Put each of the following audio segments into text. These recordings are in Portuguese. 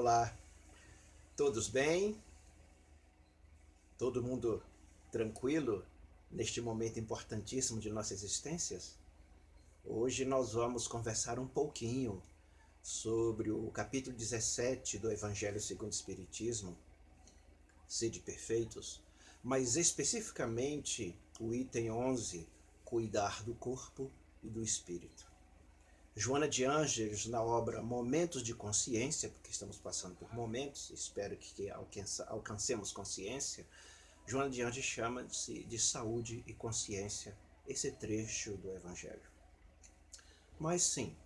Olá, todos bem? Todo mundo tranquilo neste momento importantíssimo de nossas existências? Hoje nós vamos conversar um pouquinho sobre o capítulo 17 do Evangelho segundo o Espiritismo, Sede Perfeitos, mas especificamente o item 11, Cuidar do Corpo e do Espírito. Joana de Ângeles, na obra Momentos de Consciência, porque estamos passando por momentos, espero que alcancemos consciência, Joana de Ângeles chama-se de saúde e consciência esse trecho do Evangelho. Mas sim,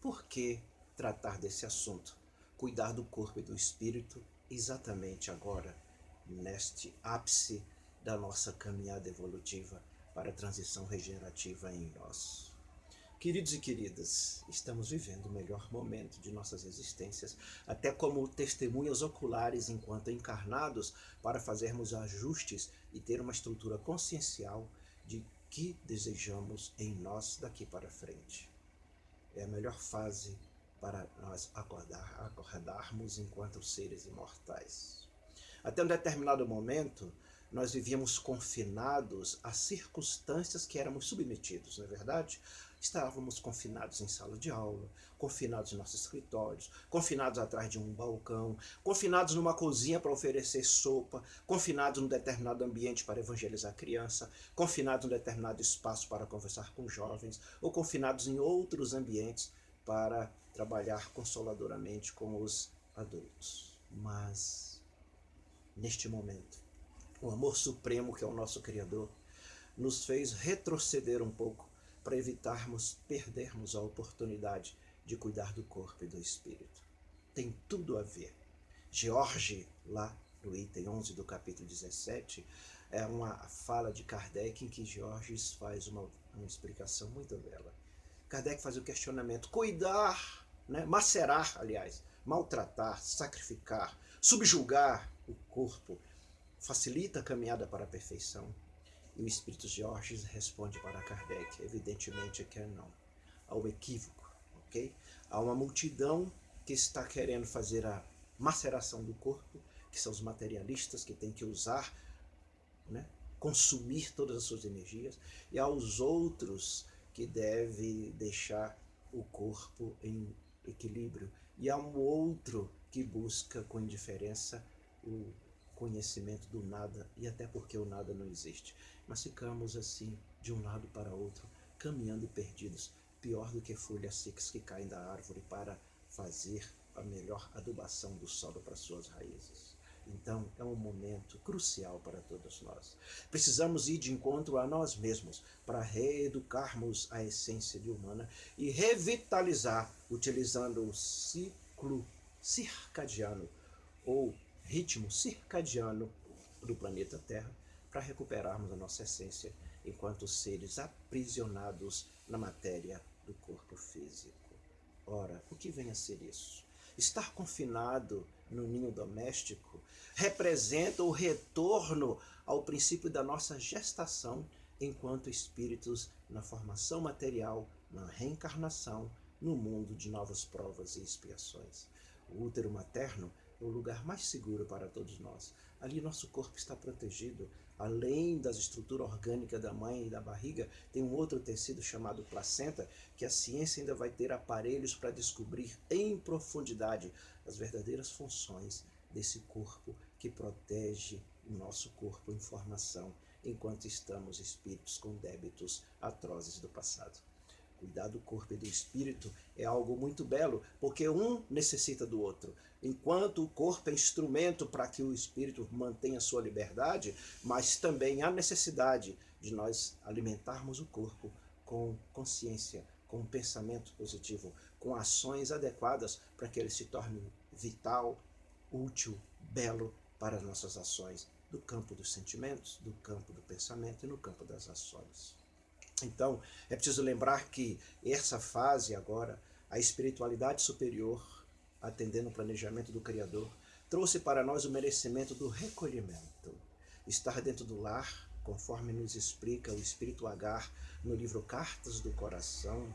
por que tratar desse assunto? Cuidar do corpo e do espírito exatamente agora, neste ápice da nossa caminhada evolutiva para a transição regenerativa em nós. Queridos e queridas, estamos vivendo o melhor momento de nossas existências, até como testemunhas oculares enquanto encarnados, para fazermos ajustes e ter uma estrutura consciencial de que desejamos em nós daqui para frente. É a melhor fase para nós acordar, acordarmos enquanto seres imortais. Até um determinado momento, nós vivíamos confinados a circunstâncias que éramos submetidos, não é verdade? Estávamos confinados em sala de aula, confinados em nossos escritórios, confinados atrás de um balcão, confinados numa cozinha para oferecer sopa, confinados num determinado ambiente para evangelizar criança, confinados num determinado espaço para conversar com jovens, ou confinados em outros ambientes para trabalhar consoladoramente com os adultos. Mas, neste momento, o amor supremo que é o nosso Criador nos fez retroceder um pouco para evitarmos perdermos a oportunidade de cuidar do corpo e do espírito. Tem tudo a ver. George, lá no item 11 do capítulo 17, é uma fala de Kardec em que George faz uma, uma explicação muito bela. Kardec faz o questionamento, cuidar, né, macerar, aliás, maltratar, sacrificar, subjugar o corpo, facilita a caminhada para a perfeição, e o Espírito Jorge responde para Kardec, evidentemente que é não. Há um equívoco, ok? Há uma multidão que está querendo fazer a maceração do corpo, que são os materialistas que têm que usar, né, consumir todas as suas energias, e há os outros que devem deixar o corpo em equilíbrio, e há um outro que busca com indiferença o conhecimento do nada e até porque o nada não existe. Mas ficamos assim, de um lado para outro, caminhando perdidos, pior do que folhas secas que caem da árvore para fazer a melhor adubação do solo para suas raízes. Então, é um momento crucial para todos nós. Precisamos ir de encontro a nós mesmos para reeducarmos a essência humana e revitalizar, utilizando o ciclo circadiano ou ritmo circadiano do planeta Terra para recuperarmos a nossa essência enquanto seres aprisionados na matéria do corpo físico. Ora, o que vem a ser isso? Estar confinado no ninho doméstico representa o retorno ao princípio da nossa gestação enquanto espíritos na formação material, na reencarnação, no mundo de novas provas e expiações. O útero materno é o lugar mais seguro para todos nós. Ali nosso corpo está protegido. Além das estruturas orgânicas da mãe e da barriga, tem um outro tecido chamado placenta, que a ciência ainda vai ter aparelhos para descobrir em profundidade as verdadeiras funções desse corpo que protege o nosso corpo em formação, enquanto estamos espíritos com débitos atrozes do passado. Cuidar do corpo e do espírito é algo muito belo, porque um necessita do outro. Enquanto o corpo é instrumento para que o espírito mantenha sua liberdade, mas também há necessidade de nós alimentarmos o corpo com consciência, com pensamento positivo, com ações adequadas para que ele se torne vital, útil, belo para as nossas ações do campo dos sentimentos, do campo do pensamento e no campo das ações. Então, é preciso lembrar que essa fase agora, a espiritualidade superior, atendendo o planejamento do Criador, trouxe para nós o merecimento do recolhimento. Estar dentro do lar, conforme nos explica o Espírito Agar no livro Cartas do Coração,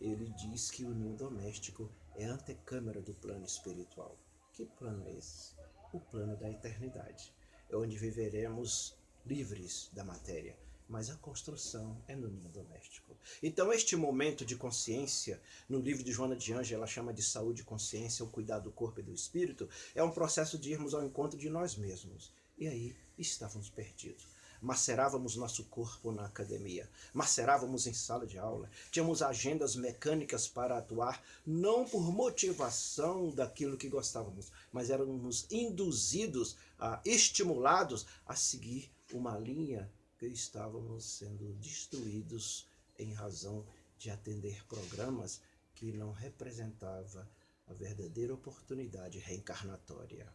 ele diz que o ninho doméstico é a antecâmara do plano espiritual. Que plano é esse? O plano da eternidade. É onde viveremos livres da matéria, mas a construção é no ninho doméstico. Então, este momento de consciência, no livro de Joana de Anjos, ela chama de saúde e consciência, o cuidar do corpo e do espírito, é um processo de irmos ao encontro de nós mesmos. E aí estávamos perdidos macerávamos nosso corpo na academia, macerávamos em sala de aula, tínhamos agendas mecânicas para atuar, não por motivação daquilo que gostávamos, mas éramos induzidos, a, estimulados a seguir uma linha que estávamos sendo destruídos em razão de atender programas que não representava a verdadeira oportunidade reencarnatória.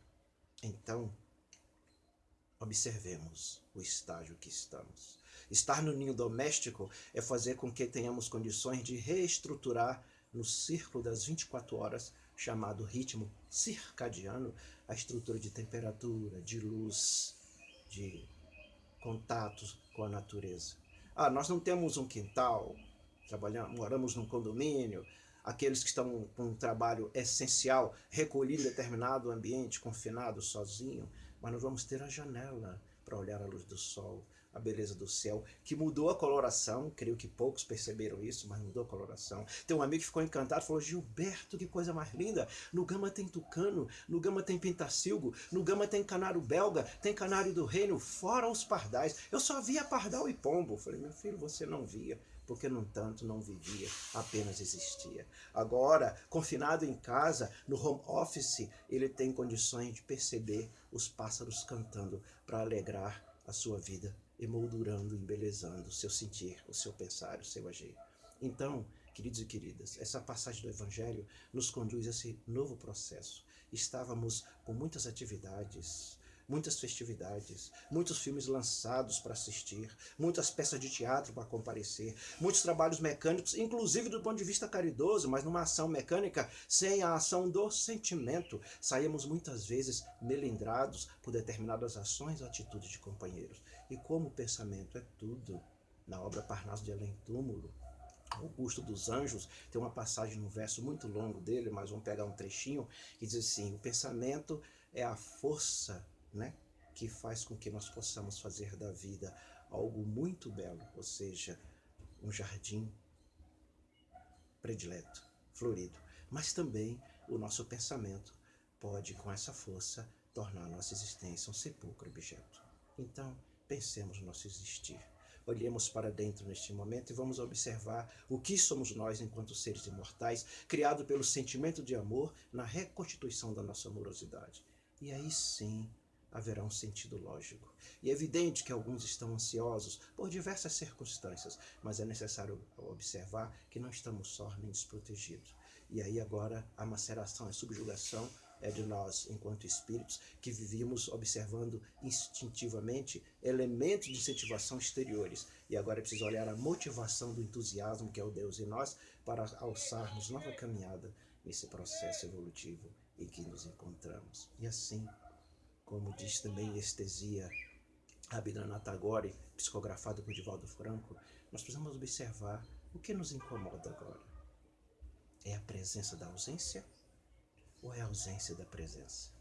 Então, observemos o estágio que estamos. Estar no ninho doméstico é fazer com que tenhamos condições de reestruturar no círculo das 24 horas, chamado ritmo circadiano, a estrutura de temperatura, de luz, de contatos com a natureza. Ah, nós não temos um quintal, trabalhamos, moramos num condomínio, aqueles que estão com um trabalho essencial, recolhido em determinado ambiente, confinado, sozinho, mas nós vamos ter a janela para olhar a luz do sol, a beleza do céu, que mudou a coloração, creio que poucos perceberam isso, mas mudou a coloração. Tem um amigo que ficou encantado, falou, Gilberto, que coisa mais linda, no Gama tem tucano, no Gama tem pintacilgo, no Gama tem canário belga, tem canário do reino, fora os pardais. Eu só via pardal e pombo. falei, meu filho, você não via porque no tanto não vivia, apenas existia. Agora, confinado em casa, no home office, ele tem condições de perceber os pássaros cantando para alegrar a sua vida, emoldurando, embelezando o seu sentir, o seu pensar, o seu agir. Então, queridos e queridas, essa passagem do Evangelho nos conduz a esse novo processo. Estávamos com muitas atividades, muitas festividades, muitos filmes lançados para assistir, muitas peças de teatro para comparecer, muitos trabalhos mecânicos, inclusive do ponto de vista caridoso, mas numa ação mecânica sem a ação do sentimento. Saímos muitas vezes melindrados por determinadas ações ou atitudes de companheiros. E como o pensamento é tudo, na obra Parnaso de Além Túmulo, Augusto dos Anjos, tem uma passagem no verso muito longo dele, mas vamos pegar um trechinho, que diz assim, o pensamento é a força né, que faz com que nós possamos fazer da vida algo muito belo, ou seja, um jardim predileto, florido. Mas também o nosso pensamento pode, com essa força, tornar a nossa existência um sepulcro objeto. Então, pensemos no nosso existir. Olhemos para dentro neste momento e vamos observar o que somos nós enquanto seres imortais, criado pelo sentimento de amor na reconstituição da nossa amorosidade. E aí sim haverá um sentido lógico. E é evidente que alguns estão ansiosos por diversas circunstâncias, mas é necessário observar que não estamos só nem desprotegidos. E aí agora a maceração, a subjugação é de nós, enquanto espíritos, que vivíamos observando instintivamente elementos de incentivação exteriores. E agora é preciso olhar a motivação do entusiasmo, que é o Deus em nós, para alçarmos nova caminhada nesse processo evolutivo em que nos encontramos. E assim, como diz também Estesia Rabindranath Tagore, psicografado por Divaldo Franco, nós precisamos observar o que nos incomoda agora. É a presença da ausência ou é a ausência da presença?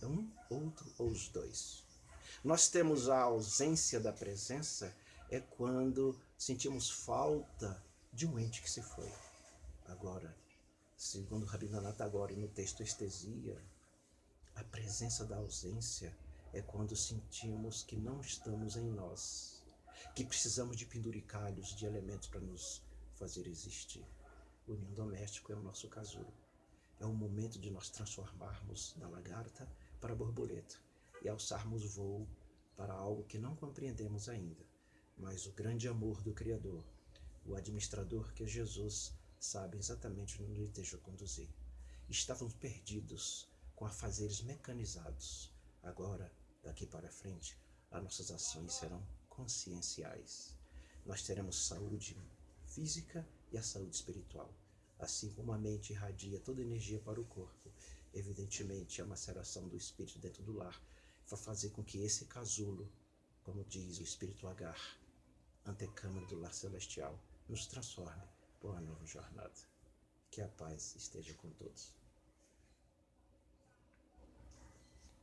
É um, outro ou os dois? Nós temos a ausência da presença é quando sentimos falta de um ente que se foi. Agora, segundo Rabindranath Tagore no texto Estesia, a presença da ausência é quando sentimos que não estamos em nós, que precisamos de penduricalhos, de elementos para nos fazer existir. O ninho doméstico é o nosso casulo. É o momento de nós transformarmos da lagarta para borboleta e alçarmos voo para algo que não compreendemos ainda, mas o grande amor do Criador, o administrador que é Jesus, sabe exatamente onde ele deixa conduzir. Estávamos perdidos, com afazeres mecanizados. Agora, daqui para frente, as nossas ações serão conscienciais. Nós teremos saúde física e a saúde espiritual. Assim como a mente irradia toda energia para o corpo, evidentemente a maceração do espírito dentro do lar vai fazer com que esse casulo, como diz o espírito Agar, antecâmara do lar celestial, nos transforme por uma nova jornada. Que a paz esteja com todos.